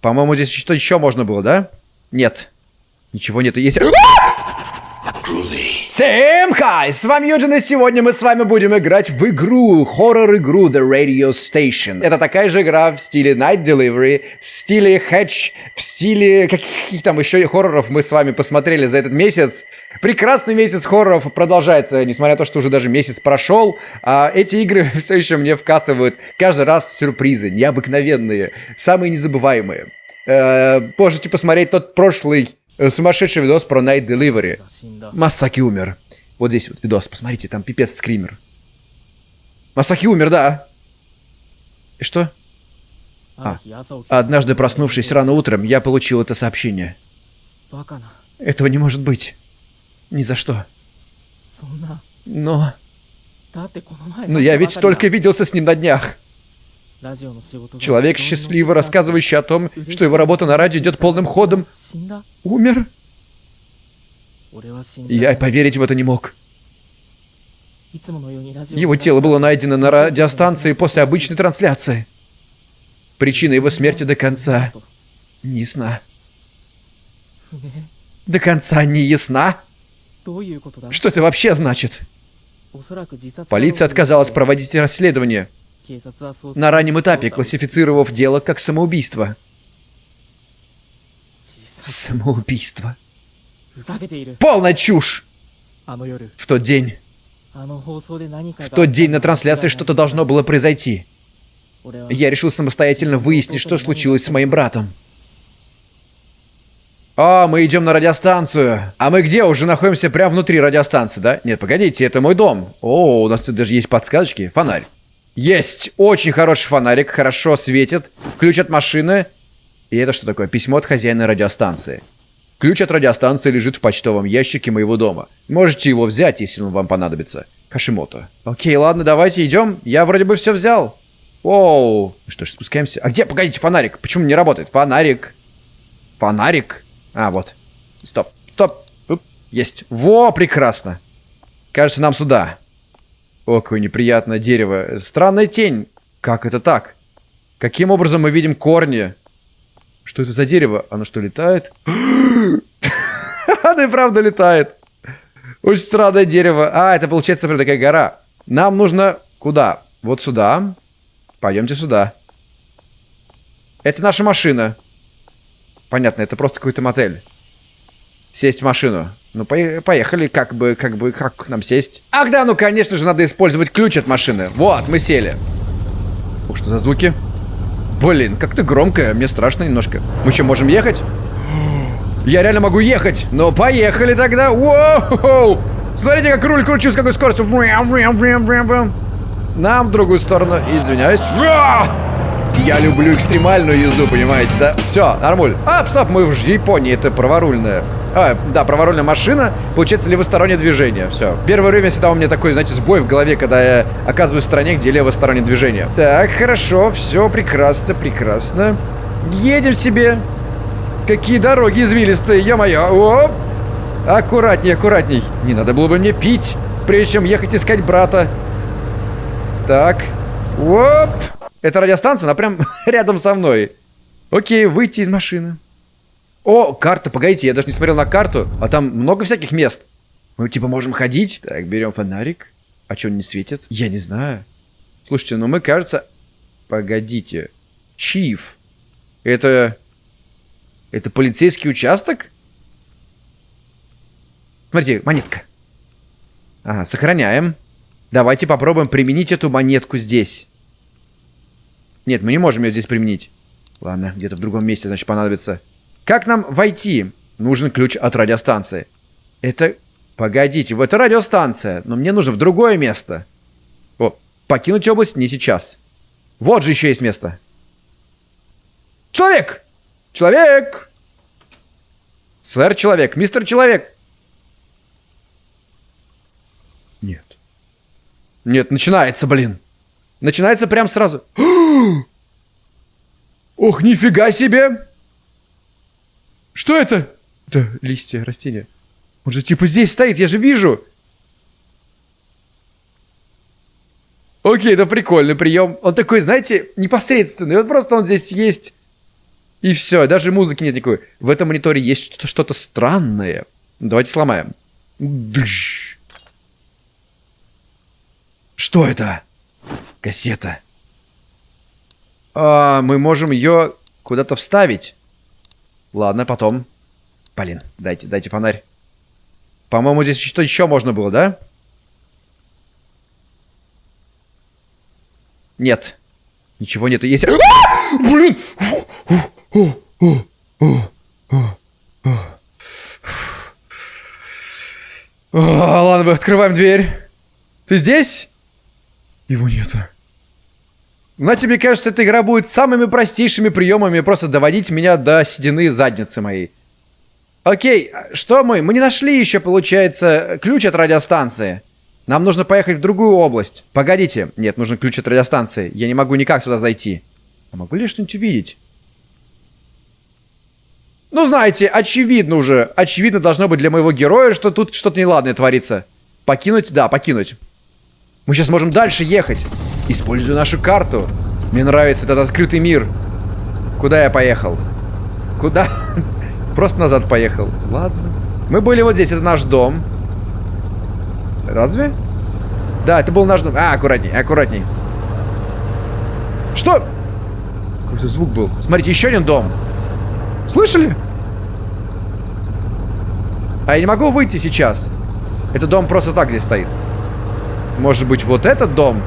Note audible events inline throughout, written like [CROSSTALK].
По-моему, здесь что еще можно было, да? Нет. Ничего нету. Есть... Всем хай! С вами Юджин, и сегодня мы с вами будем играть в игру, хоррор-игру The Radio Station. Это такая же игра в стиле Night Delivery, в стиле Hatch, в стиле каких там еще хорроров мы с вами посмотрели за этот месяц. Прекрасный месяц хорроров продолжается, несмотря на то, что уже даже месяц прошел. А эти игры [LAUGHS] все еще мне вкатывают каждый раз сюрпризы, необыкновенные, самые незабываемые. Э, можете посмотреть тот прошлый сумасшедший видос про Night Delivery. Масаки умер. Вот здесь вот видос, посмотрите, там пипец скример. Масаки умер, да. И что? А, однажды проснувшись рано утром, я получил это сообщение. Этого не может быть. Ни за что. Но... Но я ведь только виделся с ним на днях. Человек, счастливо рассказывающий о том, что его работа на радио идет полным ходом, умер. Я поверить в это не мог. Его тело было найдено на радиостанции после обычной трансляции. Причина его смерти до конца не ясна. До конца не ясна? Что это вообще значит? Полиция отказалась проводить расследование, на раннем этапе классифицировав дело как самоубийство. Самоубийство. Полная чушь! В тот день... В тот день на трансляции что-то должно было произойти. Я решил самостоятельно выяснить, что случилось с моим братом. О, мы идем на радиостанцию. А мы где? Уже находимся прямо внутри радиостанции, да? Нет, погодите, это мой дом. О, у нас тут даже есть подсказочки. Фонарь. Есть! Очень хороший фонарик, хорошо светит. Ключ от машины. И это что такое? Письмо от хозяина радиостанции. Ключ от радиостанции лежит в почтовом ящике моего дома. Можете его взять, если он вам понадобится. Хашимото. Окей, ладно, давайте идем. Я вроде бы все взял. Оу. Ну что ж, спускаемся. А где? Погодите, фонарик. Почему не работает? Фонарик. Фонарик. А, вот. Стоп. Стоп. Уп. Есть. Во, прекрасно. Кажется, нам сюда. О, какое неприятное дерево. Странная тень. Как это так? Каким образом мы видим корни? Что это за дерево? Оно что, летает? [GASPS] Оно и правда летает. Очень странное дерево. А, это получается прям такая гора. Нам нужно куда? Вот сюда. Пойдемте сюда. Это наша машина. Понятно, это просто какой-то мотель. Сесть в машину. Ну, поехали, как бы, как бы, как нам сесть? Ах да, ну, конечно же, надо использовать ключ от машины. Вот, мы сели. Ух, что за звуки? Блин, как-то громко, мне страшно немножко. Мы что, можем ехать? Я реально могу ехать. Ну, поехали тогда. Воу! Смотрите, как руль кручу, с какой скоростью. Нам в другую сторону. Извиняюсь. Я люблю экстремальную езду, понимаете, да? Все, нормуль. А, стоп, мы в Японии, это праворульная. А, да, праворульная машина, получается левостороннее движение. Все. Первое время всегда у меня такой, знаете, сбой в голове, когда я оказываюсь в стране, где левостороннее движение. Так, хорошо, все прекрасно, прекрасно. Едем себе. Какие дороги извилистые, ё-моё. Оп. Аккуратней, аккуратней. Не надо было бы мне пить, прежде чем ехать искать брата. Так. Оп. Это радиостанция, она прям [LAUGHS] рядом со мной. Окей, выйти из машины. О, карта, погодите, я даже не смотрел на карту, а там много всяких мест. Мы типа можем ходить. Так, берем фонарик. А что, он не светит? Я не знаю. Слушайте, ну мы, кажется... Погодите. Чиф. Это... Это полицейский участок? Смотрите, монетка. Ага, сохраняем. Давайте попробуем применить эту монетку здесь. Нет, мы не можем ее здесь применить. Ладно, где-то в другом месте, значит, понадобится. Как нам войти? Нужен ключ от радиостанции. Это... Погодите, вот это радиостанция, но мне нужно в другое место. О, покинуть область не сейчас. Вот же еще есть место. Человек! Человек! Сэр Человек, мистер Человек. Нет. Нет, начинается, блин. Начинается прям сразу. [GASPS] Ох, нифига себе! Что это? Это листья, растения. Он же типа здесь стоит, я же вижу. Окей, это прикольный прием. Он такой, знаете, непосредственный. Вот просто он здесь есть. И все, даже музыки нет никакой. В этом мониторе есть что-то что странное. Давайте сломаем. Что это? Кассета. А, мы можем ее куда-то вставить. Ладно, потом. Блин, дайте, дайте фонарь. По-моему, здесь что еще можно было, да? Нет. Ничего нет. Есть... А! Блин! ладно, мы открываем дверь. Ты здесь? Его нету. Знаете, мне кажется, эта игра будет самыми простейшими приемами просто доводить меня до седины задницы моей. Окей, что мы? Мы не нашли еще, получается, ключ от радиостанции. Нам нужно поехать в другую область. Погодите. Нет, нужен ключ от радиостанции. Я не могу никак сюда зайти. А могу ли что-нибудь увидеть? Ну, знаете, очевидно уже. Очевидно должно быть для моего героя, что тут что-то неладное творится. Покинуть? Да, покинуть. Мы сейчас можем дальше ехать. Использую нашу карту. Мне нравится этот открытый мир. Куда я поехал? Куда? [LAUGHS] Просто назад поехал. Ладно. Мы были вот здесь, это наш дом. Разве? Да, это был наш дом. А, аккуратней, аккуратней. Что? Какой-то звук был. Смотрите, еще один дом. Слышали? А я не могу выйти сейчас. Этот дом просто так здесь стоит. Может быть, вот этот дом?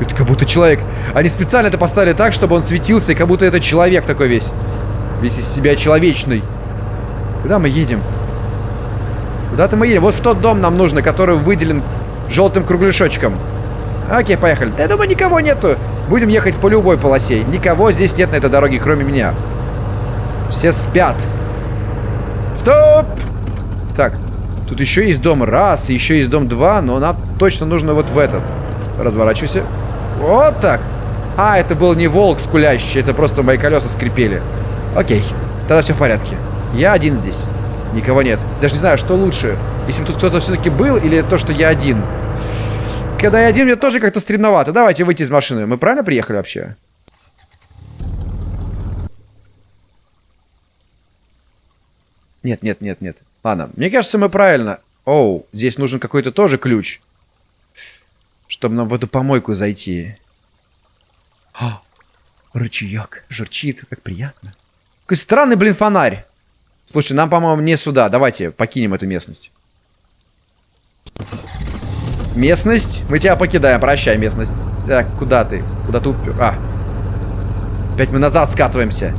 Это как будто человек. Они специально это поставили так, чтобы он светился, и как будто это человек такой весь. Весь из себя человечный. Куда мы едем? Куда-то мы едем. Вот в тот дом нам нужно, который выделен желтым кругляшочком. Окей, поехали. Я думаю, никого нету. Будем ехать по любой полосе. Никого здесь нет на этой дороге, кроме меня. Все спят. Стоп! Так, тут еще есть дом раз, еще есть дом два, но нам точно нужно вот в этот. Разворачивайся. Вот так. А, это был не волк скулящий, это просто мои колеса скрипели. Окей, тогда все в порядке. Я один здесь. Никого нет. Даже не знаю, что лучше. Если бы тут кто-то все-таки был, или то, что я один. Когда я один, мне тоже как-то стремновато. Давайте выйти из машины. Мы правильно приехали вообще? Нет, нет, нет, нет. Ладно, мне кажется, мы правильно. Оу, здесь нужен какой-то тоже ключ. Чтобы нам в помойку зайти. О, ручеек журчит, как приятно. Какой странный, блин, фонарь. Слушай, нам, по-моему, не сюда. Давайте покинем эту местность. Местность. Мы тебя покидаем. Прощай, местность. Так, куда ты? Куда ты? А. Опять мы назад скатываемся.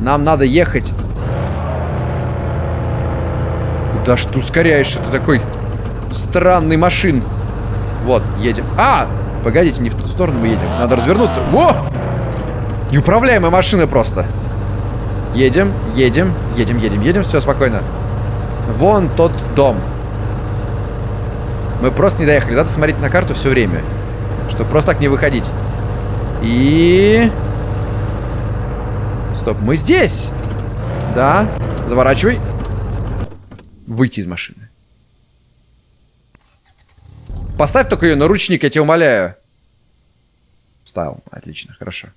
Нам надо ехать. Куда ж ты ускоряешься? Ты такой странный машин. Вот, едем. А! Погодите, не в ту сторону мы едем. Надо развернуться. Во! Неуправляемая машина просто. Едем, едем, едем, едем, едем. Все, спокойно. Вон тот дом. Мы просто не доехали. Надо смотреть на карту все время. Чтобы просто так не выходить. И... Стоп, мы здесь. Да. Заворачивай. Выйти из машины. Поставь только ее на ручник, я тебя умоляю. Ставил. Отлично, хорошо.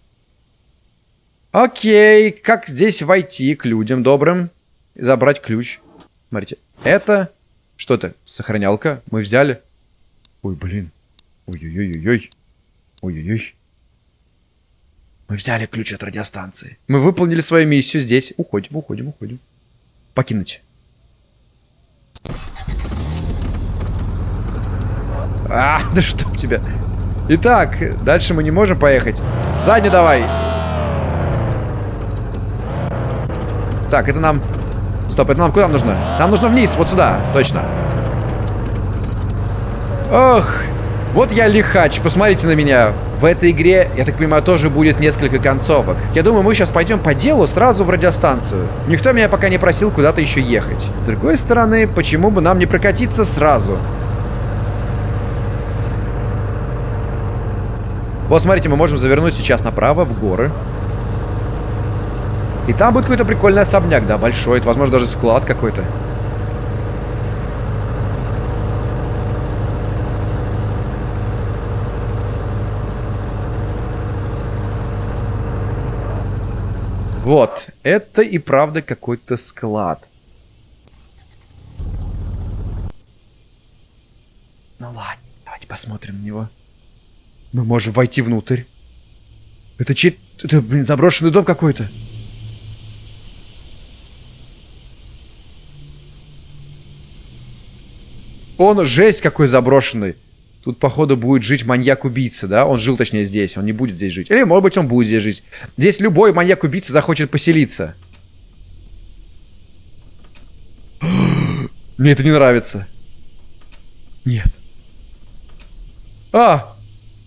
Окей, как здесь войти к людям добрым и забрать ключ? Смотрите, это... Что это? Сохранялка. Мы взяли. Ой, блин. Ой-ой-ой-ой. Ой-ой-ой. Мы взяли ключ от радиостанции. Мы выполнили свою миссию здесь. Уходим, уходим, уходим. Покинуть. А, [LAUGHS] да что у тебя? Итак, дальше мы не можем поехать. Задний давай. Так, это нам... Стоп, это нам куда нужно? Нам нужно вниз, вот сюда, точно. Ох, вот я лихач, посмотрите на меня. В этой игре, я так понимаю, тоже будет несколько концовок. Я думаю, мы сейчас пойдем по делу сразу в радиостанцию. Никто меня пока не просил куда-то еще ехать. С другой стороны, почему бы нам не прокатиться сразу? Вот, смотрите, мы можем завернуть сейчас направо, в горы. И там будет какой-то прикольный особняк, да, большой. Это, возможно, даже склад какой-то. Вот, это и правда какой-то склад. Ну ладно, давайте посмотрим на него. Мы можем войти внутрь. Это чей... Это, блин, заброшенный дом какой-то. Он жесть какой заброшенный. Тут, походу, будет жить маньяк-убийца, да? Он жил, точнее, здесь. Он не будет здесь жить. Или, может быть, он будет здесь жить. Здесь любой маньяк-убийца захочет поселиться. [GASPS] Мне это не нравится. Нет. А!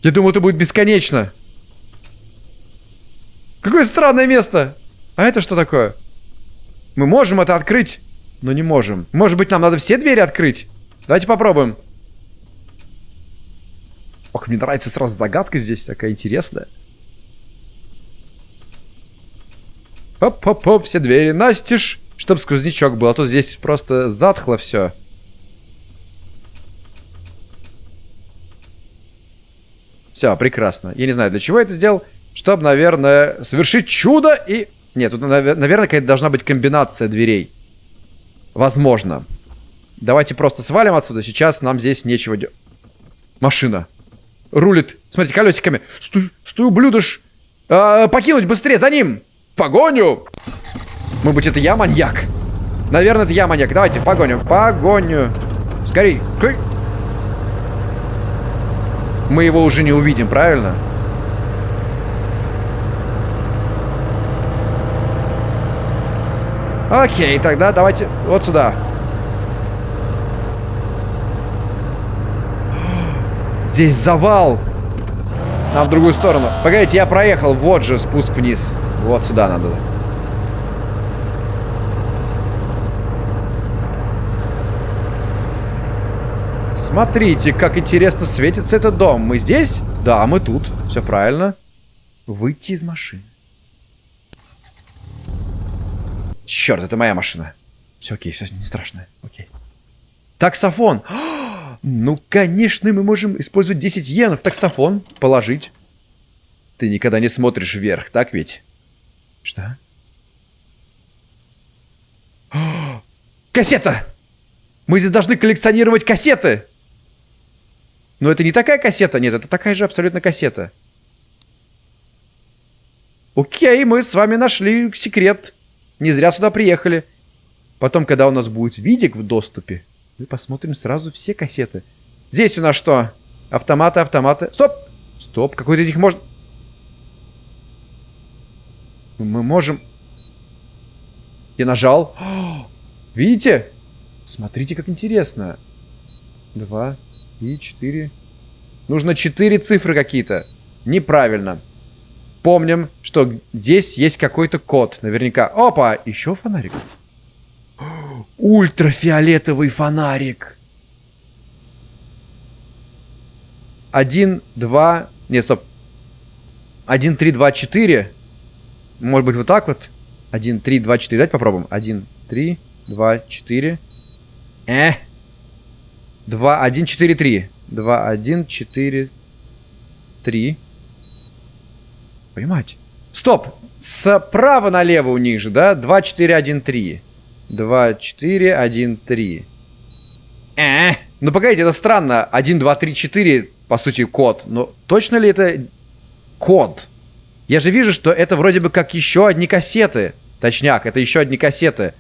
Я думал, это будет бесконечно. Какое странное место. А это что такое? Мы можем это открыть, но не можем. Может быть, нам надо все двери открыть? Давайте попробуем. Ох, мне нравится сразу загадка здесь такая интересная. Оп-оп-оп, все двери настежь, чтоб сквознячок был, а то здесь просто затхло все. Все, прекрасно. Я не знаю, для чего я это сделал. Чтобы, наверное, совершить чудо и... Нет, тут, наверное, какая-то должна быть комбинация дверей. Возможно. Давайте просто свалим отсюда. Сейчас нам здесь нечего делать. Машина. Рулит. Смотрите, колесиками. Стой, стой, ублюдыш. А, покинуть быстрее, за ним. Погоню. Может быть, это я маньяк? Наверное, это я маньяк. Давайте, погоню. Погоню. Скорей. Скорей. Мы его уже не увидим, правильно? Окей, тогда давайте вот сюда. Здесь завал. Нам в другую сторону. Погодите, я проехал. Вот же спуск вниз. Вот сюда надо. Смотрите, как интересно светится этот дом. Мы здесь? Да, мы тут. Все правильно. Выйти из машины. Черт, это моя машина. Все окей, все не страшно. Окей. Таксофон. [GASPS] Ну, конечно, мы можем использовать 10 йен в таксофон. Положить. Ты никогда не смотришь вверх, так ведь? Что? [GASPS] Кассета! Мы здесь должны коллекционировать кассеты! Но это не такая кассета, нет, это такая же абсолютно кассета. Окей, мы с вами нашли секрет. Не зря сюда приехали. Потом, когда у нас будет видик в доступе, мы посмотрим сразу все кассеты. Здесь у нас что? Автоматы, автоматы. Стоп! Стоп, какой-то из них может... Мы можем... Я нажал. [GASPS] Видите? Смотрите, как интересно. Два, и 4. Нужно 4 цифры какие-то. Неправильно. Помним, что здесь есть какой-то код. Наверняка. Опа! Еще фонарик. [GASPS] Ультрафиолетовый фонарик. Один, два... Нет, стоп. Один, три, два, четыре. Может быть, вот так вот? Один, три, два, четыре. Давайте попробуем. Один, три, два, четыре. Э! 2, 1, 4, 3. 2, 1, 4, 3. Понимаете? Стоп! Справа налево у них же, да? 2, 4, 1, 3. 2, 4, 1, 3. Э, ну погодите, это странно. 1, 2, 3, 4, по сути, код. Но точно ли это код? Я же вижу, что это вроде бы как еще одни кассеты. Точняк, это еще одни кассеты.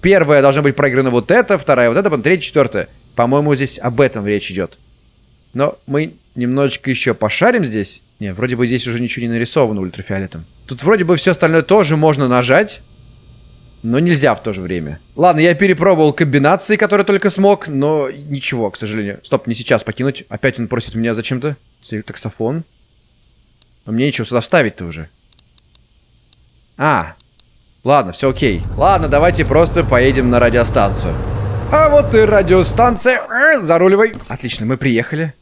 Первая должна быть проиграна вот эта, вторая вот эта, потом третья, четвертая. По-моему, здесь об этом речь идет. Но мы немножечко еще пошарим здесь. Не, вроде бы здесь уже ничего не нарисовано ультрафиолетом. Тут вроде бы все остальное тоже можно нажать. Но нельзя в то же время. Ладно, я перепробовал комбинации, которые только смог, но ничего, к сожалению. Стоп, не сейчас покинуть. Опять он просит меня зачем-то. Таксофон. Но мне ничего сюда вставить-то уже. А, ладно, все окей. Ладно, давайте просто поедем на радиостанцию. А вот и радиостанция. Э, заруливай. Отлично, мы приехали.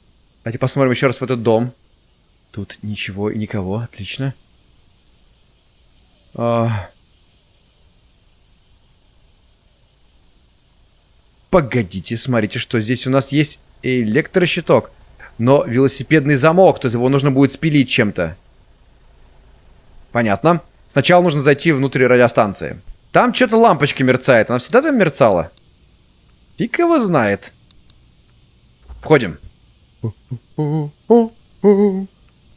Давайте посмотрим еще раз в этот дом. Тут ничего и никого. Отлично. А... Погодите, смотрите, что здесь у нас есть электрощиток. Но велосипедный замок, тут его нужно будет спилить чем-то. Понятно. Сначала нужно зайти внутрь радиостанции. Там что-то лампочка мерцает. Она всегда там мерцала? Фиг его знает. Входим.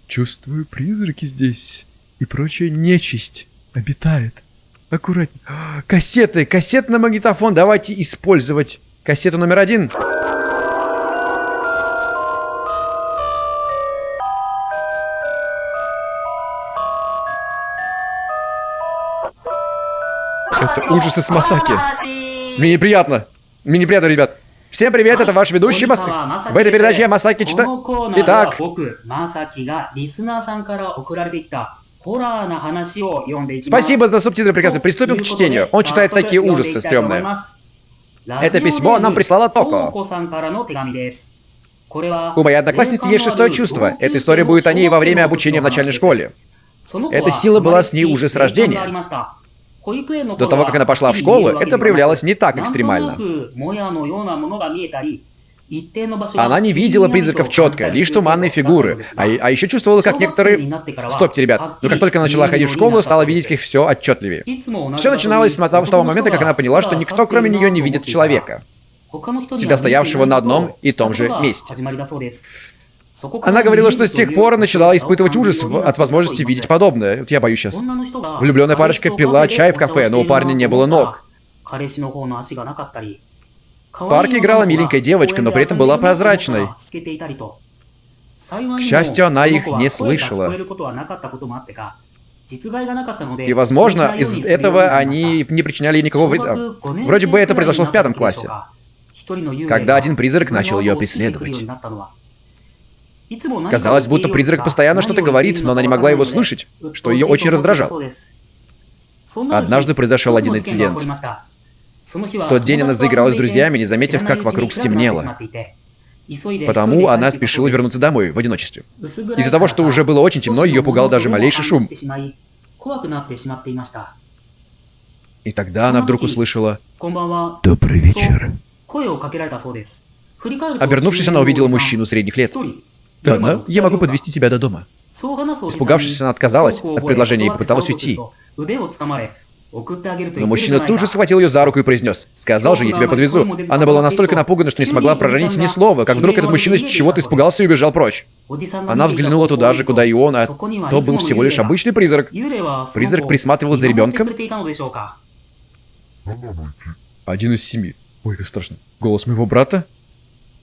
Чувствую, призраки здесь и прочая нечисть обитает. Аккуратнее. Кассеты, кассетный магнитофон. Давайте использовать кассету номер один. Это ужасы с Масаки. Мне неприятно. Неприятно, ребят. Всем привет, это ваш ведущий Мас... В этой передаче я Масаки Чита... Итак... Спасибо за субтитры приказы. Приступим к чтению. Он читает всякие ужасы стрёмные. Это письмо нам прислала Токо. У моей одноклассницы есть шестое чувство. Эта история будет о ней во время обучения в начальной школе. Эта сила была с ней уже с рождения. До того, как она пошла в школу, это проявлялось не так экстремально. Она не видела призраков четко, лишь туманные фигуры. А, а еще чувствовала, как некоторые... Стопте, ребят. Но как только она начала ходить в школу, стала видеть их все отчетливее. Все начиналось с того момента, как она поняла, что никто, кроме нее, не видит человека, всегда стоявшего на одном и том же месте. Она говорила, что с тех пор начала испытывать ужас от возможности видеть подобное. Вот я боюсь сейчас. Влюбленная парочка пила чай в кафе, но у парня не было ног. В парке играла миленькая девочка, но при этом была прозрачной. К счастью, она их не слышала. И, возможно, из этого они не причиняли никакого вреда. Вроде бы это произошло в пятом классе, когда один призрак начал ее преследовать. Казалось, будто призрак постоянно что-то говорит, но она не могла его слышать, что ее очень раздражало. Однажды произошел один инцидент. В тот день она заиграла с друзьями, не заметив, как вокруг стемнело. Потому она спешила вернуться домой в одиночестве. Из-за того, что уже было очень темно, ее пугал даже малейший шум. И тогда она вдруг услышала «Добрый вечер». Обернувшись, она увидела мужчину средних лет. Ладно, я могу подвести тебя до дома. Испугавшись, она отказалась от предложения и попыталась уйти. Но мужчина тут же схватил ее за руку и произнес, «Сказал же, я тебя подвезу». Она была настолько напугана, что не смогла проронить ни слова, как вдруг этот мужчина чего-то испугался и убежал прочь. Она взглянула туда же, куда и он, а то был всего лишь обычный призрак. Призрак присматривал за ребенком. Один из семи. Ой, как страшно. Голос моего брата?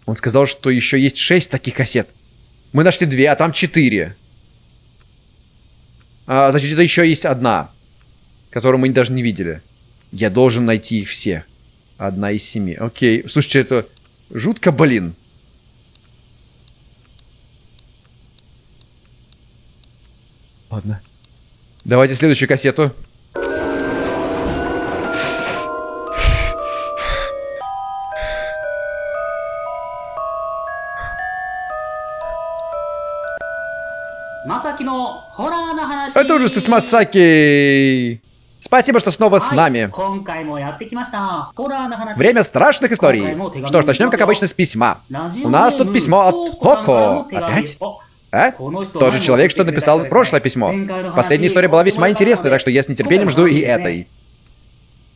Он сказал, что еще есть шесть таких кассет. Мы нашли две, а там четыре. А, значит, это еще есть одна, которую мы даже не видели. Я должен найти их все. Одна из семи. Окей. Слушайте, это жутко, блин. Ладно. Давайте следующую кассету. Ужасы с Масаки. Спасибо, что снова с нами. Время страшных историй. Что ж, начнем, как обычно, с письма. У нас тут письмо от Коко. Опять? А? Тот же человек, что написал прошлое письмо. Последняя история была весьма интересной, так что я с нетерпением жду и этой.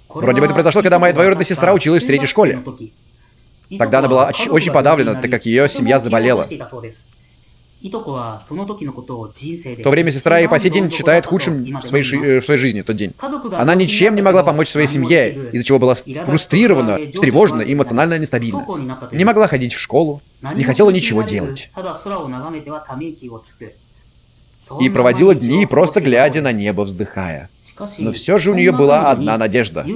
Вроде бы это произошло, когда моя двоюродная сестра училась в средней школе. Тогда она была очень подавлена, так как ее семья заболела. В то время сестра и по сей день считает худшим в своей, в своей жизни тот день. Она ничем не могла помочь своей семье, из-за чего была фрустрирована, встревожена и эмоционально нестабильна. Не могла ходить в школу, не хотела ничего делать. И проводила дни, просто глядя на небо, вздыхая. Но все же у нее была одна надежда.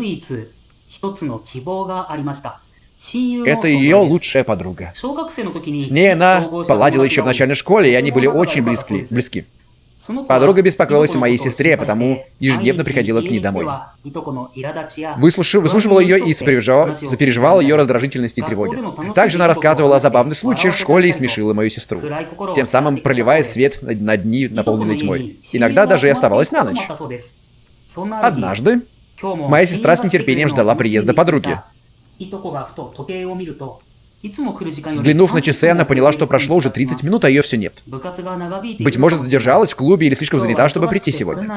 Это ее лучшая подруга. С ней она поладила еще в начальной школе, и они были очень близки. близки. Подруга беспокоилась о моей сестре, потому ежедневно приходила к ней домой. Выслушав, выслушивала ее и сопереживала, сопереживала ее раздражительности и тревоги. Также она рассказывала о забавных случаях в школе и смешила мою сестру, тем самым проливая свет на дни, наполненные тьмой. Иногда даже и оставалась на ночь. Однажды моя сестра с нетерпением ждала приезда подруги. Взглянув на часы, она поняла, что прошло уже 30 минут, а ее все нет. Быть может, задержалась в клубе или слишком занята, чтобы прийти сегодня.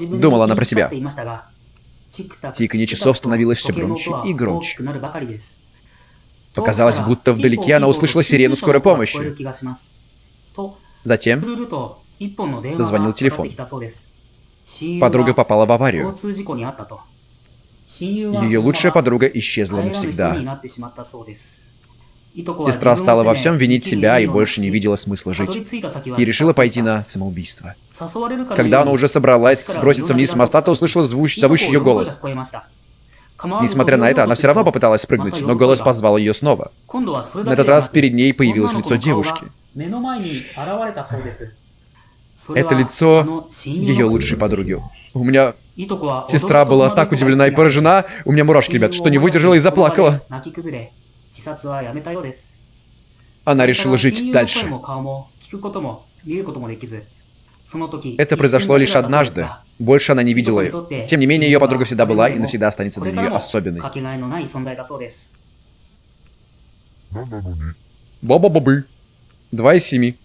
Думала она про себя. Тиканье часов становилось все громче и громче. Показалось, будто вдалеке она услышала сирену скорой помощи. Затем зазвонил телефон. Подруга попала в аварию. Ее лучшая подруга исчезла навсегда. Сестра стала во всем винить себя и больше не видела смысла жить. И решила пойти на самоубийство. Когда она уже собралась сброситься вниз с моста, то услышала звуч... зовущий ее голос. Несмотря на это, она все равно попыталась спрыгнуть, но голос позвал ее снова. На этот раз перед ней появилось лицо девушки. Это лицо ее лучшей подруги. У меня сестра была так удивлена и поражена, у меня мурашки, ребят, что не выдержала и заплакала. Она решила жить дальше. Это произошло лишь однажды. Больше она не видела ее. Тем не менее, ее подруга всегда была и навсегда останется для нее особенной. Баба-бабы. Два из семи.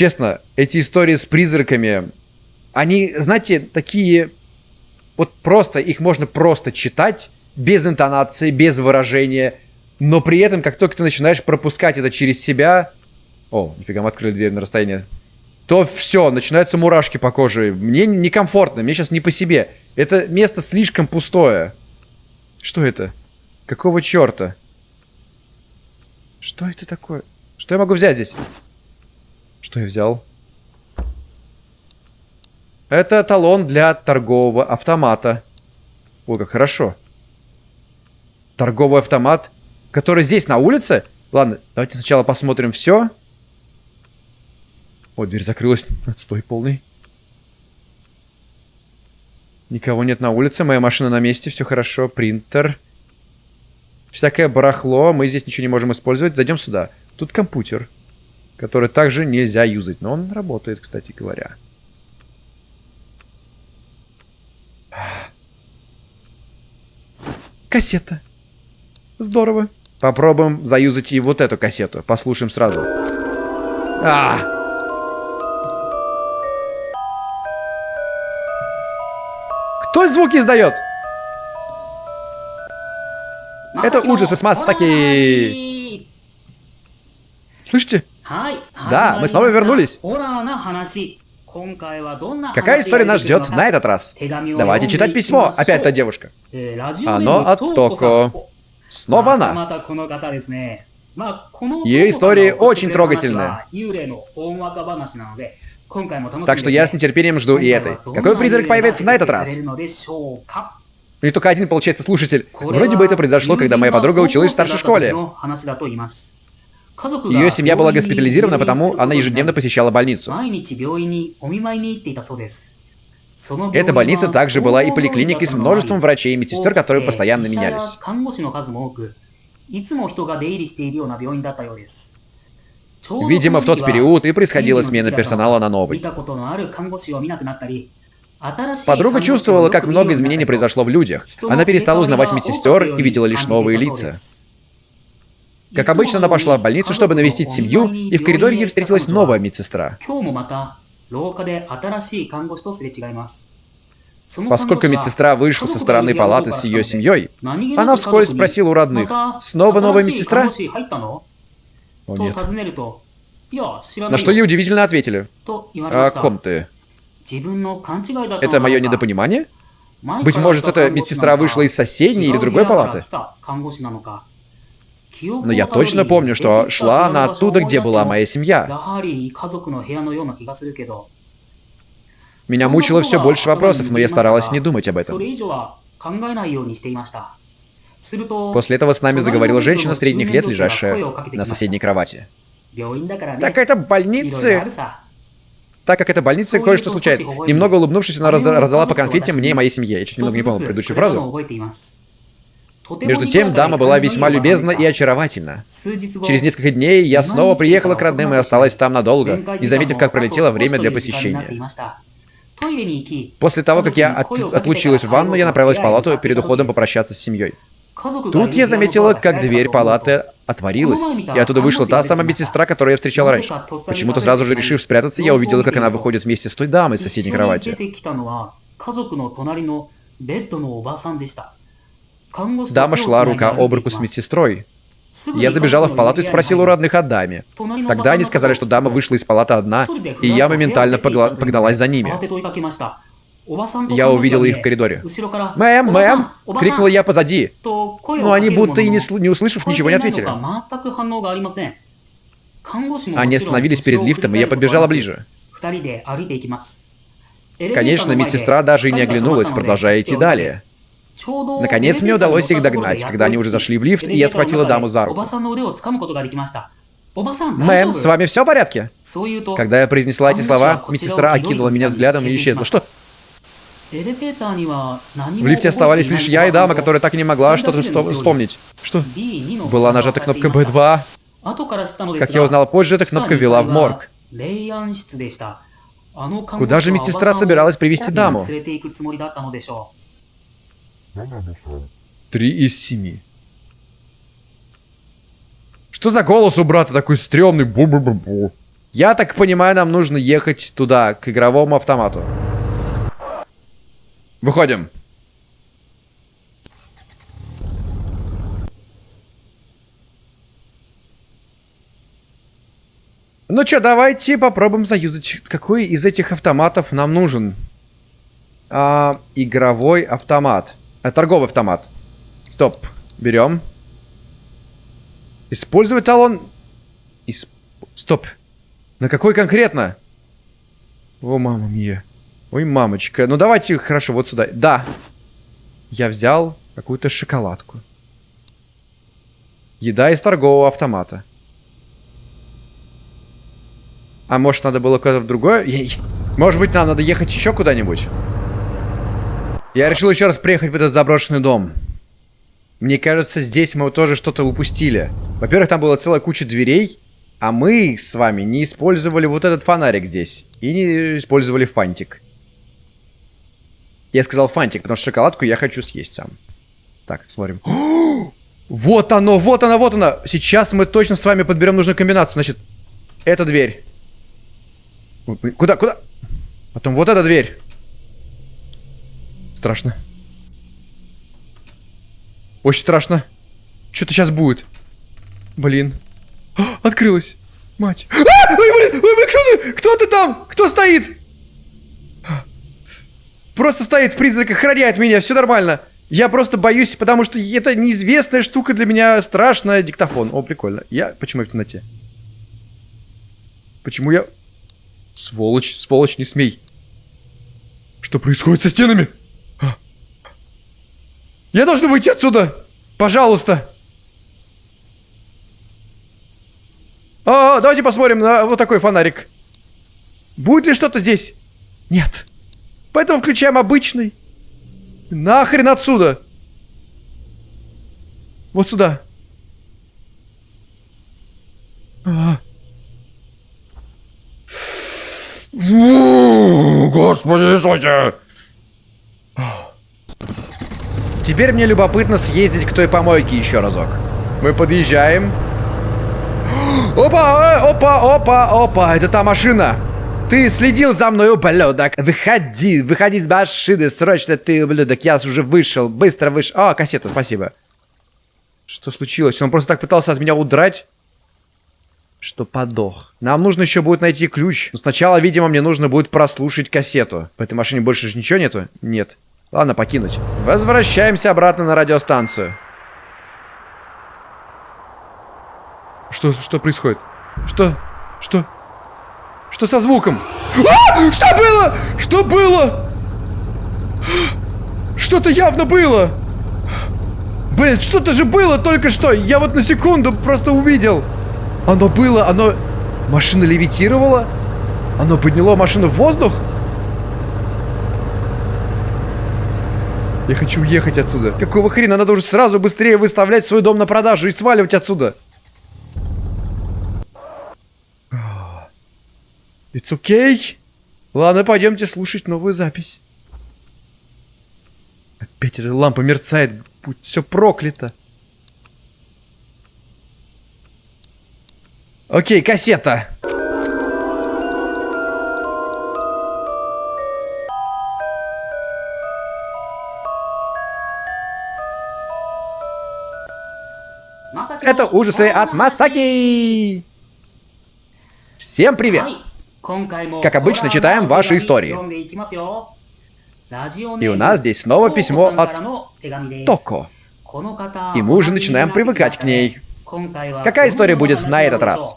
Честно, эти истории с призраками, они, знаете, такие... Вот просто, их можно просто читать, без интонации, без выражения, но при этом, как только ты начинаешь пропускать это через себя... О, нифига, мы открыли дверь на расстояние. То все, начинаются мурашки по коже. Мне некомфортно, мне сейчас не по себе. Это место слишком пустое. Что это? Какого черта? Что это такое? Что я могу взять здесь? Что я взял? Это талон для торгового автомата. Ой, как хорошо. Торговый автомат, который здесь, на улице? Ладно, давайте сначала посмотрим все. О, дверь закрылась. Отстой полный. Никого нет на улице, моя машина на месте, все хорошо. Принтер. Всякое барахло, мы здесь ничего не можем использовать. Зайдем сюда. Тут компьютер который также нельзя юзать. Но он работает, кстати говоря. Кассета. Здорово. Попробуем заюзать и вот эту кассету. Послушаем сразу. А! Кто звуки издает? Это ужасы с Масаки. Слышите? Да, мы снова вернулись. Какая история нас ждет на этот раз? Давайте читать письмо. Опять та девушка. Оно от Токо. Снова она. Ее истории очень трогательные. Так что я с нетерпением жду и этой. Какой призрак появится на этот раз? У них только один, получается, слушатель. Вроде бы это произошло, когда моя подруга училась в старшей школе. Ее семья была госпитализирована, потому она ежедневно посещала больницу. Эта больница также была и поликлиникой с множеством врачей и медсестер, которые постоянно менялись. Видимо, в тот период и происходила смена персонала на новый. Подруга чувствовала, как много изменений произошло в людях. Она перестала узнавать медсестер и видела лишь новые лица. Как обычно, она пошла в больницу, чтобы навестить семью, и в коридоре ей встретилась новая медсестра. Поскольку медсестра вышла со стороны палаты с ее семьей, она вскользь спросила у родных, «Снова новая медсестра?» О, нет. На что ей удивительно ответили. «А о ком ты?» Это мое недопонимание? Быть может, эта медсестра вышла из соседней или другой палаты? Но я точно помню, что шла она оттуда, где была моя семья. Меня мучило все больше вопросов, но я старалась не думать об этом. После этого с нами заговорила женщина средних лет, лежащая на соседней кровати. Так это больницы... Так как это больница, кое-что случается. Немного улыбнувшись, она раздала по конфете мне и моей семье. Я чуть немного не помню предыдущую фразу. Между тем, дама была весьма любезна и очаровательна. Через несколько дней я снова приехала к родным и осталась там надолго, не заметив, как пролетело время для посещения. После того, как я от- отлучилась в ванну, я направилась в палату перед уходом попрощаться с семьей. Тут я заметила, как дверь палаты отворилась, и оттуда вышла та самая медсестра, которую я встречала раньше. Почему-то сразу же решив спрятаться, я увидела, как она выходит вместе с той дамой с соседней кровати. Дама шла рука об руку с медсестрой. Я забежала в палату и спросила у родных о даме. Тогда они сказали, что дама вышла из палаты одна, и я моментально погналась за ними. Я увидела их в коридоре. «Мэм, мэм!» — крикнула я позади. Но они будто и не, не услышав, ничего не ответили. Они остановились перед лифтом, и я подбежала ближе. Конечно, медсестра даже и не оглянулась, продолжая идти далее. Наконец мне удалось их догнать, когда они уже зашли в лифт, и я схватила даму за руку. «Мэм, с вами все в порядке?» Когда я произнесла эти слова, медсестра окинула меня взглядом и исчезла. Что? В лифте оставались лишь я и дама, которая так и не могла что-то что- вспомнить. Что? Была нажата кнопка B2. Как я узнала позже, эта кнопка вела в морг. Куда же медсестра собиралась привести даму? Три из семи. Что за голос у брата такой стрёмный? Бу-бу-бу-бу. Я так понимаю, нам нужно ехать туда, к игровому автомату. Выходим. Ну чё, давайте попробуем заюзать. Какой из этих автоматов нам нужен? А, игровой автомат. А, торговый автомат. Стоп. Берем. Использовать талон. Исп... Стоп. На какой конкретно? О, мама мия. Ой, мамочка. Ну давайте, хорошо, вот сюда. Да. Я взял какую-то шоколадку. Еда из торгового автомата. А может, надо было куда-то в другое? Может быть, нам надо ехать еще куда-нибудь? Я решил еще раз приехать в этот заброшенный дом. Мне кажется, здесь мы тоже что-то упустили. Во-первых, там была целая куча дверей, а мы с вами не использовали вот этот фонарик здесь. И не использовали фантик. Я сказал фантик, потому что шоколадку я хочу съесть сам. Так, смотрим. [GASPS] Вот оно, вот оно, вот оно. Сейчас мы точно с вами подберем нужную комбинацию. Значит, эта дверь. Куда, куда? Потом вот эта дверь. Страшно. Очень страшно. Что-то сейчас будет. Блин. А, Открылась. Мать. А! Ой, блин, ой, блин, кто ты? Кто ты там? Кто стоит? Просто стоит призрак, охраняет меня, все нормально. Я просто боюсь, потому что это неизвестная штука для меня, страшная диктофон. О, прикольно. Я... Почему я в темноте? Почему я... Сволочь, сволочь, не смей. Что происходит со стенами? А. Я должен выйти отсюда! Пожалуйста! А, давайте посмотрим на вот такой фонарик. Будет ли что-то здесь? Нет. Поэтому включаем обычный. Нахрен отсюда. Вот сюда. А. Господи Иисусе! Теперь мне любопытно съездить к той помойке еще разок. Мы подъезжаем. [GASPS] Опа, э, опа, опа, опа, это та машина. Ты следил за мной, ублюдок. Выходи, выходи из машины, срочно ты, ублюдок. Я уже вышел, быстро вышел. А, кассету, спасибо. Что случилось? Он просто так пытался от меня удрать, что подох. Нам нужно еще будет найти ключ. Но сначала, видимо, мне нужно будет прослушать кассету. В этой машине больше же ничего нету? Нет. Ладно, покинуть. Возвращаемся обратно на радиостанцию. Что, что происходит? Что? Что? Что со звуком? А! Что было? Что было? Что-то явно было. Блин, что-то же было только что. Я вот на секунду просто увидел. Оно было, оно... Машина левитировала? Оно подняло машину в воздух? Я хочу уехать отсюда. Какого хрена? Надо уже сразу быстрее выставлять свой дом на продажу и сваливать отсюда. It's okay. Ладно, пойдемте слушать новую запись. Опять эта лампа мерцает, будь все проклято. Окей, кассета. Это ужасы от Масаки. Всем привет. Как обычно, читаем ваши истории. И у нас здесь снова письмо от Токо. И мы уже начинаем привыкать к ней. Какая история будет на этот раз?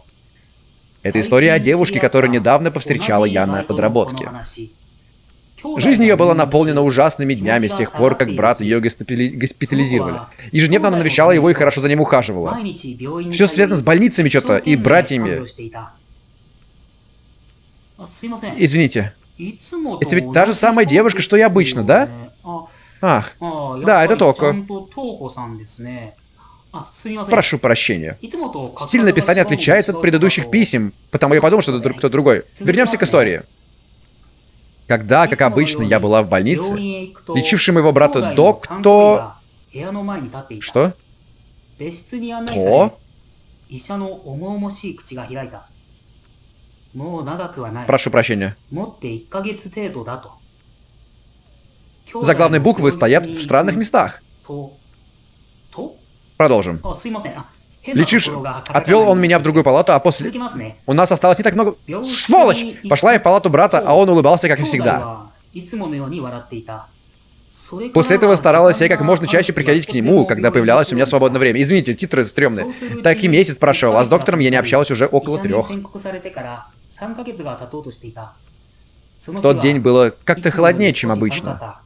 Это история о девушке, которую недавно повстречала я на подработке. Жизнь ее была наполнена ужасными днями с тех пор, как брат ее госпитали- госпитализировали. Ежедневно она навещала его и хорошо за ним ухаживала. Все связано с больницами что-то и братьями. Извините, Это ведь та же самая девушка, что и обычно, да? ах, Да, это Токо. прошу прощения. Стиль написания отличается от предыдущих писем, потому я подумал, что это друг- кто другой. Вернемся к истории. Когда, как обычно, я была в больнице, лечивший моего брата доктор... Что? То? Прошу прощения. Заглавные буквы стоят в странных местах. Продолжим. Лечишь, Отвел он меня в другую палату, а после... У нас осталось не так много... Сволочь! Пошла я в палату брата, а он улыбался, как и всегда. После этого старалась я как можно чаще приходить к нему, когда появлялось у меня свободное время. Извините, титры стрёмные. Так и месяц прошел, а с доктором я не общалась уже около трех. В тот день было как-то холоднее, чем обычно.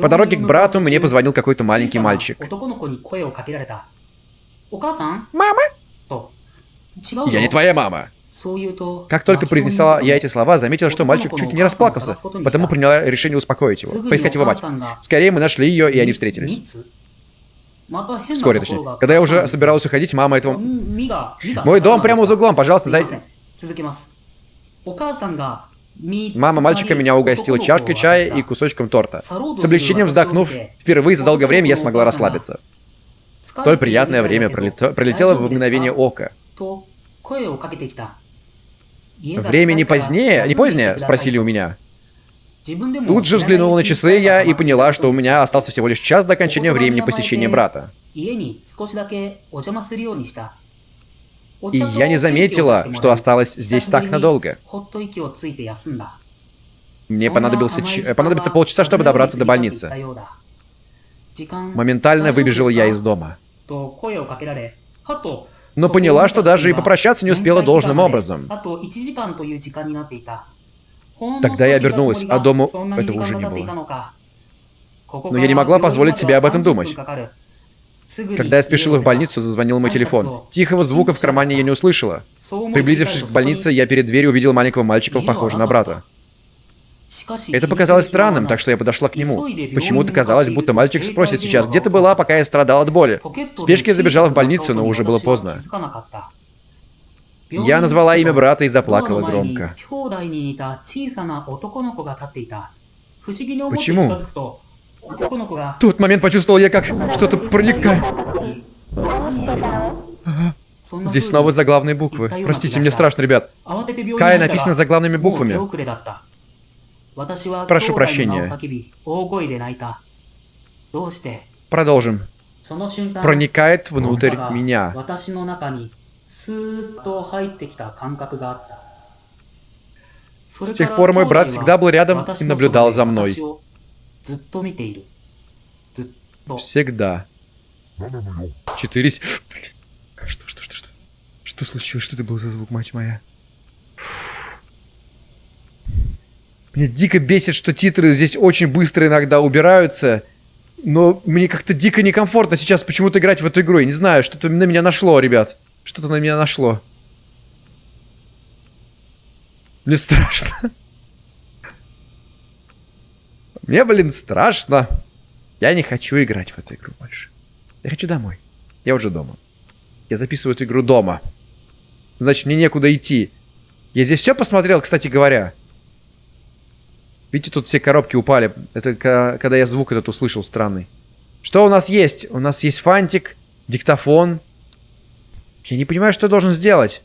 По дороге к брату мне позвонил какой-то маленький мальчик. «Мама?» Я не твоя мама. Как только произнесла я эти слова, заметила, что мальчик чуть не расплакался, потому приняла решение успокоить его, поискать его мать. Скорее мы нашли ее, и они встретились. Вскоре, точнее. Когда я уже собиралась уходить, мама этого... Мой дом прямо за углом, пожалуйста, зай... Мама мальчика меня угостила чашкой чая и кусочком торта. С облегчением вздохнув, впервые за долгое время я смогла расслабиться. Столь приятное время пролетело в мгновение ока. Время не позднее, не позднее, спросили у меня. Тут же взглянула на часы я и поняла, что у меня остался всего лишь час до окончания времени посещения брата. И я не заметила, что осталась здесь так надолго. Мне понадобился, ч- понадобится полчаса, чтобы добраться до больницы. Моментально выбежала я из дома. Но поняла, что даже и попрощаться не успела должным образом. Тогда я обернулась, а дому этого уже не было. Но я не могла позволить себе об этом думать. Когда я спешила в больницу, зазвонил мой телефон. Тихого звука в кармане я не услышала. Приблизившись к больнице, я перед дверью увидел маленького мальчика, похожего на брата. Это показалось странным, так что я подошла к нему. Почему-то казалось, будто мальчик спросит сейчас, где ты была, пока я страдал от боли. В спешке я забежала в больницу, но уже было поздно. Я назвала имя брата и заплакала громко. Почему? В тот момент почувствовал я, как что-то проникает. Здесь снова заглавные буквы. Простите, мне страшно, ребят. Кая написано заглавными буквами. Прошу прощения. Продолжим. Проникает внутрь меня. С тех пор мой брат всегда был рядом и наблюдал за мной. Всегда. Четыре... Что, что, что, что? Что случилось? Что это был за звук, мать моя? Меня дико бесит, что титры здесь очень быстро иногда убираются. Но мне как-то дико некомфортно сейчас почему-то играть в эту игру. Я не знаю, что-то на меня нашло, ребят. Что-то на меня нашло. Мне страшно. Мне, блин, страшно. Я не хочу играть в эту игру больше. Я хочу домой. Я уже дома. Я записываю эту игру дома. Значит, мне некуда идти. Я здесь все посмотрел, кстати говоря. Видите, тут все коробки упали. Это когда я звук этот услышал странный. Что у нас есть? У нас есть фантик, диктофон. Я не понимаю, что я должен сделать.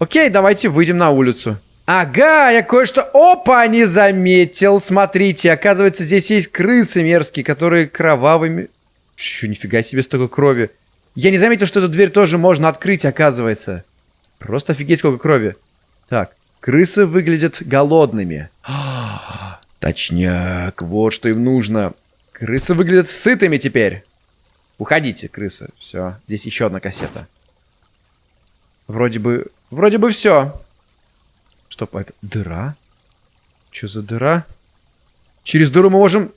Окей, давайте выйдем на улицу. Ага, я кое-что... Опа, не заметил. Смотрите, оказывается, здесь есть крысы мерзкие, которые кровавыми... Чё, нифига себе столько крови. Я не заметил, что эту дверь тоже можно открыть, оказывается. Просто офигеть, сколько крови. Так, крысы выглядят голодными. Точняк, вот что им нужно. Крысы выглядят сытыми теперь. Уходите, крысы. Все, здесь еще одна кассета. Вроде бы... Вроде бы все. Что по это? Дыра? Что за дыра? Через дыру мы можем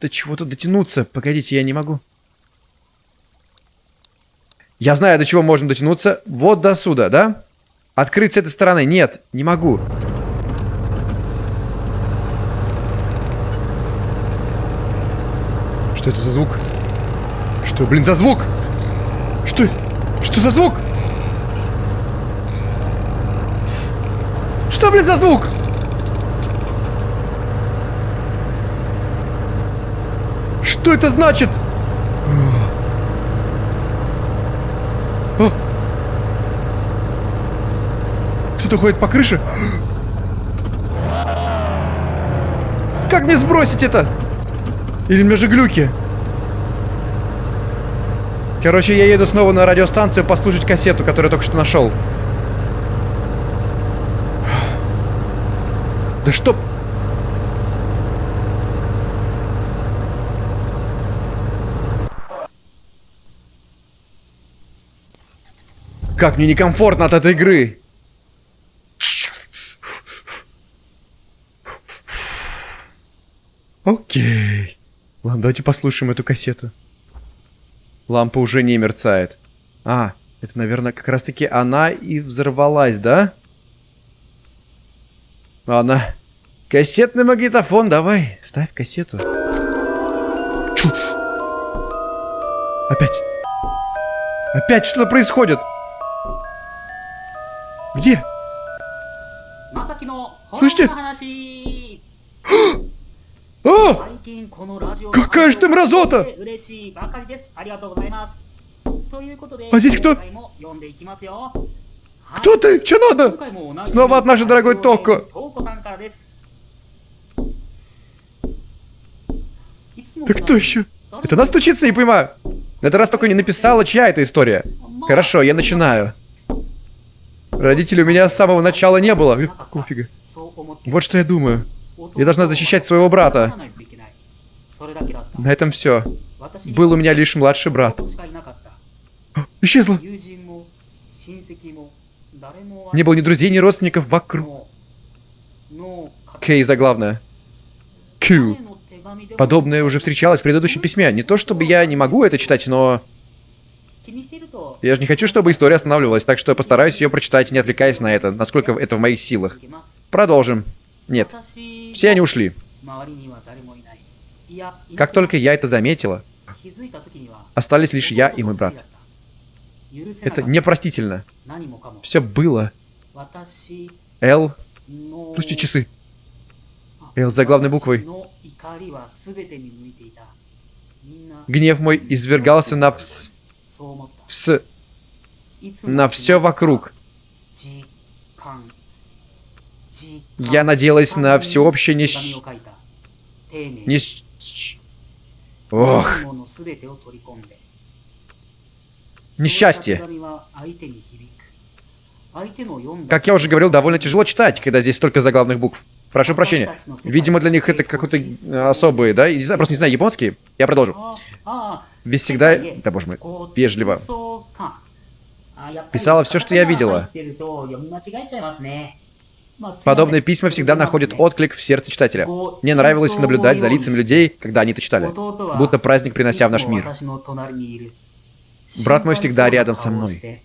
до чего-то дотянуться. Погодите, я не могу. Я знаю, до чего можем дотянуться. Вот до сюда, да? Открыть с этой стороны. Нет, не могу. Что это за звук? Что, блин, за звук? Что? Что за звук? Что, блин, за звук? Что это значит? О! Кто-то ходит по крыше? Как мне сбросить это? Или у меня же глюки? Короче, я еду снова на радиостанцию послушать кассету, которую я только что нашел. Да что? Как мне некомфортно от этой игры. Окей. Ладно, давайте послушаем эту кассету. Лампа уже не мерцает. А, это, наверное, как раз-таки она и взорвалась, да? Ладно. Кассетный магнитофон, давай, ставь кассету. Чушь. Опять. Опять что-то происходит. Где? Слышите? Какая же ты мразота! А здесь кто? Кто ты? Че надо? Снова от нашей дорогой Токо. Ты кто еще? Это нас стучится, не понимаю. На этот раз только не написала, чья это история. Хорошо, я начинаю. Родителей у меня с самого начала не было. Какого фига? Вот что я думаю. Я должна защищать своего брата. На этом все. Был у меня лишь младший брат. Исчезла. Не было ни друзей, ни родственников вокруг. Кей заглавная. Q. Подобное уже встречалось в предыдущем письме. Не то чтобы я не могу это читать, но... Я же не хочу, чтобы история останавливалась, так что я постараюсь ее прочитать, не отвлекаясь на это, насколько это в моих силах. Продолжим. Нет. Все они ушли. Как только я это заметила, остались лишь я и мой брат. Это непростительно. Все было. Л. Слушайте, часы. Л за главной буквой. Гнев мой извергался на вс... вс... на все вокруг. Я надеялась на всеобщее нищ... нищ... Ох, несчастье. Как я уже говорил, довольно тяжело читать, когда здесь столько заглавных букв. Прошу прощения. Видимо, для них это какой-то э, особый, да? Я просто не знаю, японский. Я продолжу. Без всегда... Да боже мой. Вежливо. Писала все, что я видела. Подобные письма всегда находят отклик в сердце читателя. Мне нравилось наблюдать за лицами людей, когда они это читали. Будто праздник, принося в наш мир. Брат мой всегда рядом со мной.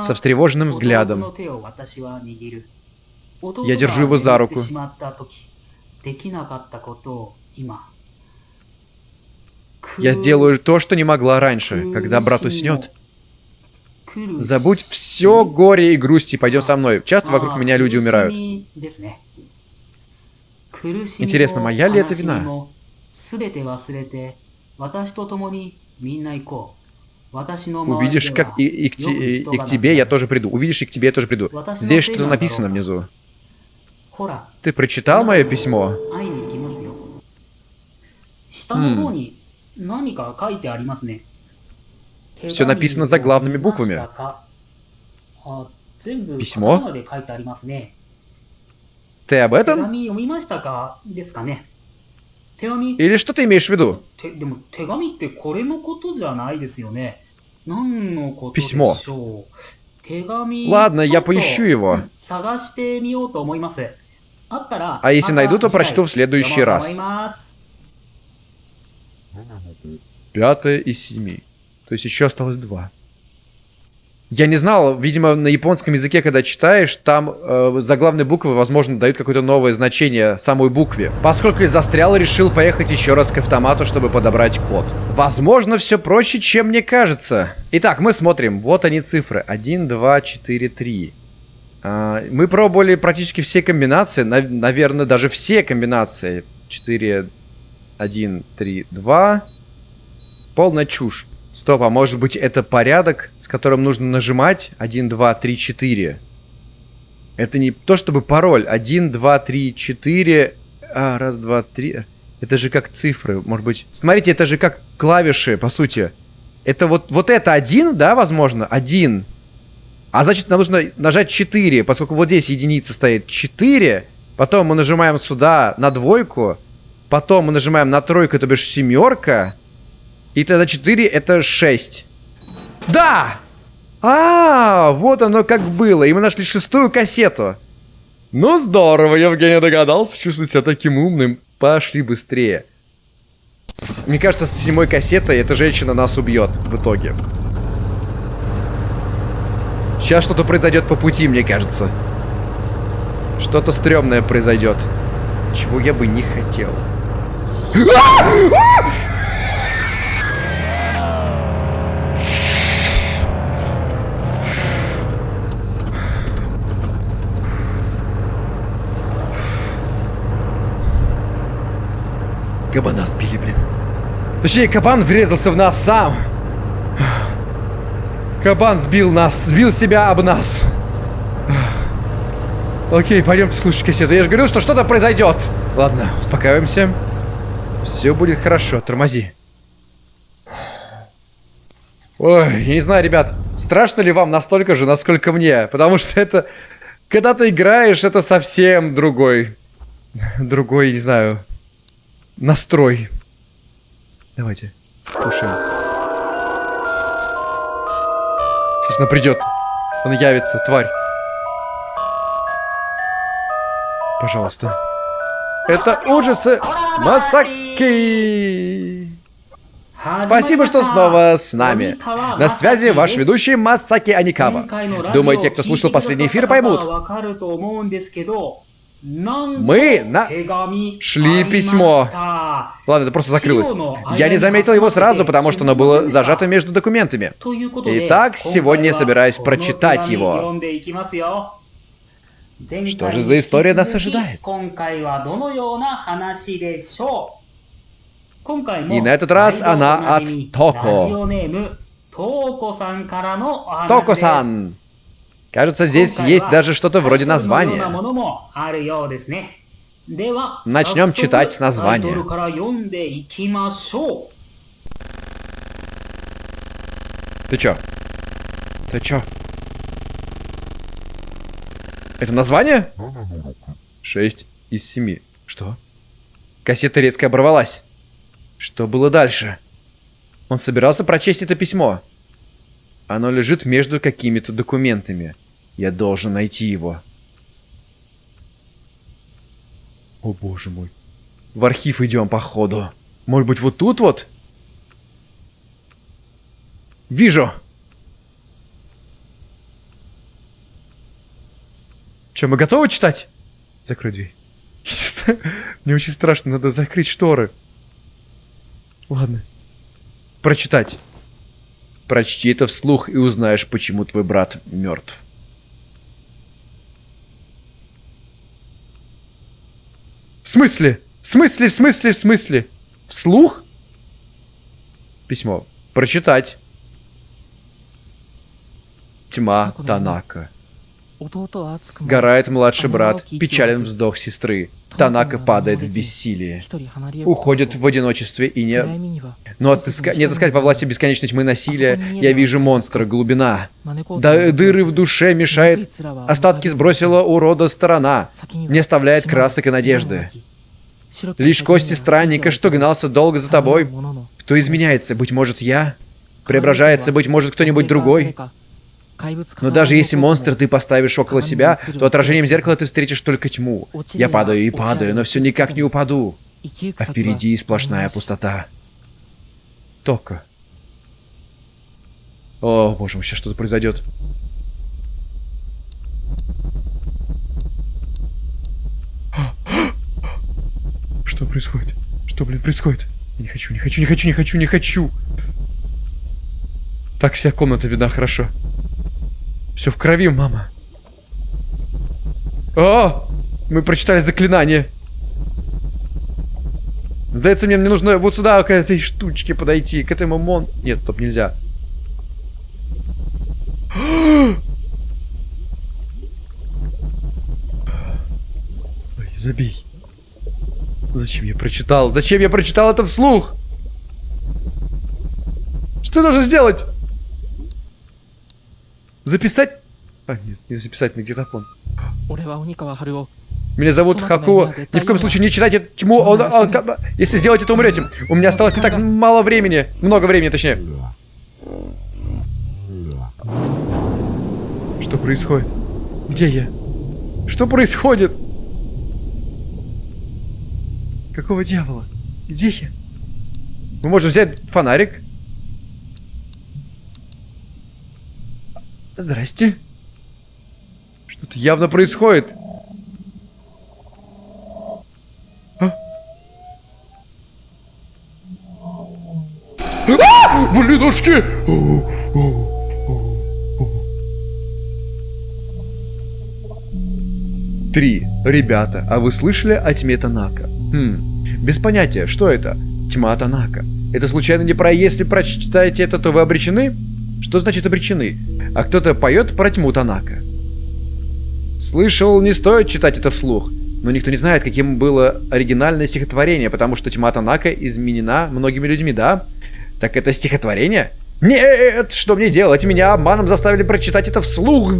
Со встревоженным взглядом. Я держу его за руку. Я сделаю то, что не могла раньше, когда брат уснет. Забудь все горе и грусть и пойдем со мной. Часто вокруг меня люди умирают. Интересно, моя ли это вина? Увидишь, как и, и, к, те- и к тебе я тоже приду. Увидишь, и к тебе я тоже приду. Здесь что-то написано внизу. Ты прочитал мое письмо? Все написано заглавными буквами. Письмо? Ты об этом? Или что ты имеешь в виду? Письмо. Ладно, я поищу его. А если найду, то прочту в следующий раз. Пятое из семи. То есть еще осталось два. Я не знал, видимо, на японском языке, когда читаешь, там э, заглавные буквы, возможно, дают какое-то новое значение самой букве. Поскольку я застрял, решил поехать еще раз к автомату, чтобы подобрать код. Возможно, все проще, чем мне кажется. Итак, мы смотрим. Вот они цифры. 1, 2, 4, 3. А, мы пробовали практически все комбинации. нав- наверное, даже все комбинации. 4, 1, 3, 2. Полная чушь. Стоп, а может быть это порядок, с которым нужно нажимать? 1, 2, 3, 4. Это не то чтобы пароль. 1, 2, 3, 4. А, раз, два, три. Это же как цифры, может быть. Смотрите, это же как клавиши, по сути. Это вот, вот это один, да, возможно? Один. А значит, нам нужно нажать 4, поскольку вот здесь единица стоит 4. Потом мы нажимаем сюда на двойку. Потом мы нажимаем на тройку, это бишь семерка. И тогда 4 это 6. Да! А, вот оно как было. И мы нашли шестую кассету. Ну здорово, Евгений догадался чувствовать себя таким умным. Пошли быстрее. С- Мне кажется, с седьмой кассетой эта женщина нас убьет в итоге. Сейчас что-то произойдет по пути, мне кажется. Что-то стрёмное произойдет. Чего я бы не хотел. Кабана сбили, блин. Точнее, кабан врезался в нас сам. Кабан сбил нас, сбил себя об нас. Окей, пойдемте слушать кассету. Я же говорил, что что-то произойдет. Ладно, успокаиваемся. Все будет хорошо, тормози. Ой, я не знаю, ребят, страшно ли вам настолько же, насколько мне? Потому что это... Когда ты играешь, это совсем другой... Другой, не знаю... Настрой. Давайте, слушаем. Сейчас она придет. Он явится, тварь. Пожалуйста. Это ужасы Масаки! Спасибо, что снова с нами. На связи ваш ведущий Масаки Аникава. Думаете, кто слушал последний эфир, поймут? Мы на... Шли письмо. Ладно, это просто закрылось. Я не заметил его сразу, потому что оно было зажато между документами. Итак, сегодня я собираюсь прочитать его. Что же за история нас ожидает? И на этот раз она от Токо. Токо-сан. Кажется, здесь есть даже что-то вроде названия. Начнем читать с названия. Ты чё? Ты чё? Это название? Шесть из семи. Что? Кассета резко оборвалась. Что было дальше? Он собирался прочесть это письмо. Оно лежит между какими-то документами. Я должен найти его. О боже мой. В архив идем, походу. Может быть, вот тут вот? Вижу! Че, мы готовы читать? Закрой дверь. [LAUGHS] Мне очень страшно, надо закрыть шторы. Ладно. Прочитать. Прочти это вслух и узнаешь, почему твой брат мертв. В смысле? В смысле, в смысле, в смысле? Вслух? Письмо. Прочитать. Тьма Танака. Сгорает младший брат, печален вздох сестры. Танака падает в бессилие. Уходит в одиночестве и не... Но отыска... не отыскать во власти бесконечной тьмы насилия, я вижу монстра, глубина. Да дыры в душе мешает, остатки сбросила урода сторона, не оставляет красок и надежды. Лишь кости странника, что гнался долго за тобой. Кто изменяется? Быть может, я? Преображается, быть может, кто-нибудь другой? Но даже если монстр ты поставишь около себя, то отражением зеркала ты встретишь только тьму. Я падаю и падаю, но все никак не упаду. А впереди сплошная пустота. Тока. О, боже мой, сейчас что-то произойдет. [GASPS] Что происходит? Что, блин, происходит? Не хочу, не хочу, не хочу, не хочу, не хочу. Так вся комната видна хорошо. Все в крови, мама. О! Мы прочитали заклинание. Сдается мне, мне нужно вот сюда, к этой штучке подойти, к этому мон... Нет, стоп, нельзя. Стой, забей. Зачем я прочитал? Зачем я прочитал это вслух? Что я должен сделать? Записать? А, нет, не записать на диктофон. Меня зовут Хакуо. Ни в коем случае не читайте тьму. Он, он, он, если сделаете, то умрете. У меня осталось не так мало времени. Много времени, точнее. Что происходит? Где я? Что происходит? Какого дьявола? Где я? Мы можем взять фонарик. Здрасте. Что-то явно происходит. А? А! Блинушки! Три. Ребята, а вы слышали о тьме Танака? Хм, без понятия, что это? Тьма Танака. Это случайно не про «если прочитаете это, то вы обречены»? Что значит обречены? А кто-то поет про тьму Танака. Слышал, не стоит читать это вслух. Но никто не знает, каким было оригинальное стихотворение, потому что тьма Танака изменена многими людьми, да? Так это стихотворение? Нет! Что мне делать? Меня обманом заставили прочитать это вслух.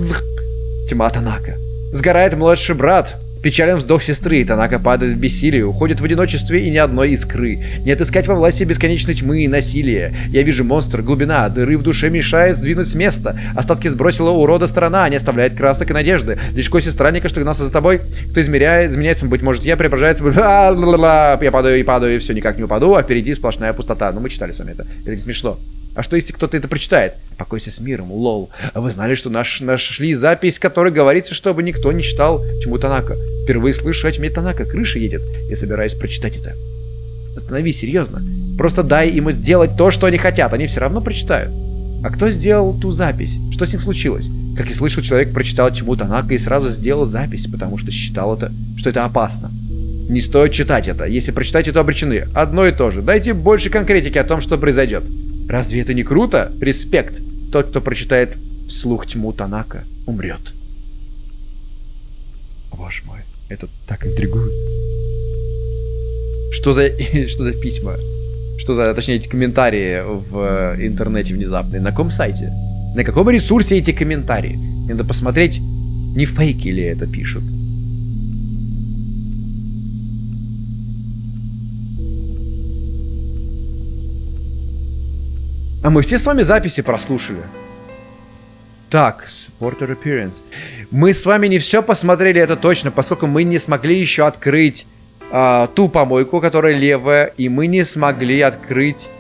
Тьма Танака. Сгорает младший брат. Печален вздох сестры, Танака падает в бессилие, уходит в одиночестве и ни одной искры. Не отыскать во власти бесконечной тьмы и насилия. Я вижу монстр, глубина, дыры в душе мешает сдвинуть с места. Остатки сбросила урода сторона, не оставляет красок и надежды. Лишь кости странника, что гнался за тобой, кто измеряет, изменяется, быть может, я преображается, я падаю и падаю, и все, никак не упаду, а впереди сплошная пустота. Ну, мы читали с вами это. Это не смешно. А что, если кто-то это прочитает? Покойся с миром, лол. А вы знали, что наш, нашли запись, в которой говорится, чтобы никто не читал чему Танака? Впервые слышу о тьме Танака, крыша едет. Я собираюсь прочитать это. Остановись, серьезно. Просто дай им сделать то, что они хотят, они все равно прочитают. А кто сделал ту запись? Что с ним случилось? Как я слышал, человек прочитал чему Танака и сразу сделал запись, потому что считал это, что это опасно. Не стоит читать это. Если прочитаете, то обречены. Одно и то же. Дайте больше конкретики о том, что произойдет. Разве это не круто? Респект. Тот, кто прочитает вслух тьму Танака, умрет. Боже мой, это так интригует. Что за, [LAUGHS] что за письма? Что за, точнее, эти комментарии в интернете внезапные? На каком сайте? На каком ресурсе эти комментарии? Надо посмотреть, не фейки ли это пишут. А мы все с вами записи прослушали. Так, supporter appearance. Мы с вами не все посмотрели, это точно, поскольку мы не смогли еще открыть а, ту помойку, которая левая, и мы не смогли открыть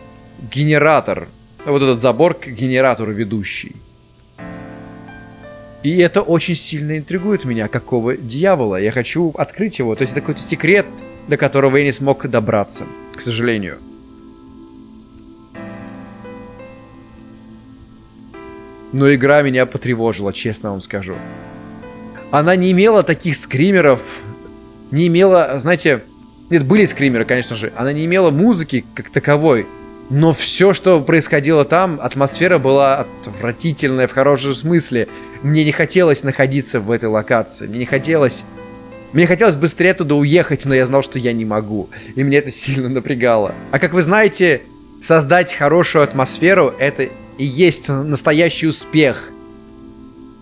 генератор. Вот этот забор к генератору ведущий. И это очень сильно интригует меня, какого дьявола. Я хочу открыть его. То есть это какой-то секрет, до которого я не смог добраться, к сожалению. Но игра меня потревожила, честно вам скажу. Она не имела таких скримеров, не имела, знаете, Нет, были скримеры, конечно же. Она не имела музыки как таковой. Но все, что происходило там, атмосфера была отвратительная в хорошем смысле. Мне не хотелось находиться в этой локации. Мне не хотелось... Мне хотелось быстрее туда уехать, но я знал, что я не могу. И мне это сильно напрягало. А как вы знаете, создать хорошую атмосферу — это и есть настоящий успех.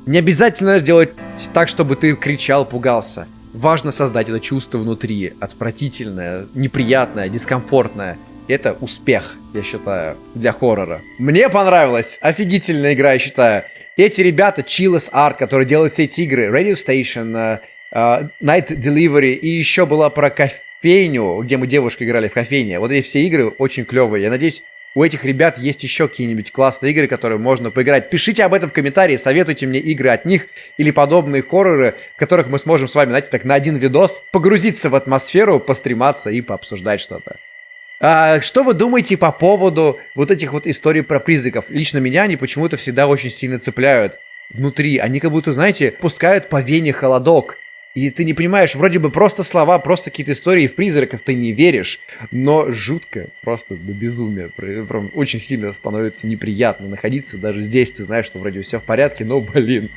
Не обязательно сделать так, чтобы ты кричал, пугался. Важно создать это чувство внутри. Отвратительное, неприятное, дискомфортное. Это успех, я считаю, для хоррора. Мне понравилась. Офигительная игра, я считаю. Эти ребята, Chillus Art, которые делают все эти игры, Radio Station, uh, Night Delivery, и еще была про кофейню, где мы девушкой играли в кофейне. Вот эти все игры очень клевые. Я надеюсь, у этих ребят есть еще какие-нибудь классные игры, которые можно поиграть. Пишите об этом в комментарии, советуйте мне игры от них или подобные хорроры, в которых мы сможем с вами, знаете, так на один видос погрузиться в атмосферу, пострематься и пообсуждать что-то. А, что вы думаете по поводу вот этих вот историй про призраков? Лично меня они почему-то всегда очень сильно цепляют внутри. Они как будто, знаете, пускают по вене холодок. И ты не понимаешь, вроде бы просто слова, просто какие-то истории в призраков ты не веришь, но жутко, просто до безумия. Прям очень сильно становится неприятно находиться. Даже здесь ты знаешь, что вроде все в порядке, но, блин.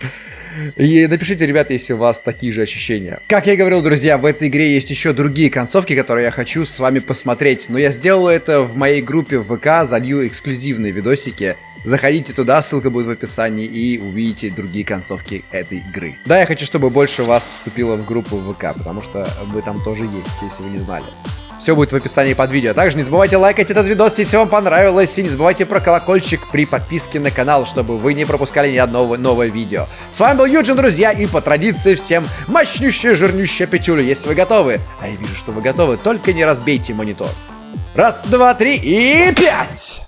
И напишите, ребята, если у вас такие же ощущения. Как я и говорил, друзья, в этой игре есть еще другие концовки, которые я хочу с вами посмотреть. Но я сделал это в моей группе в ВК, залью эксклюзивные видосики. Заходите туда, ссылка будет в описании, и увидите другие концовки этой игры. Да, я хочу, чтобы больше вас вступило в группу ВК, потому что вы там тоже есть, если вы не знали. Все будет в описании под видео. Также не забывайте лайкать этот видос, если вам понравилось. И не забывайте про колокольчик при подписке на канал, чтобы вы не пропускали ни одного нового видео. С вами был Юджин, друзья, и по традиции всем мощнющая, жирнющая пятюля, если вы готовы. А я вижу, что вы готовы, только не разбейте монитор. Раз, два, три и пять!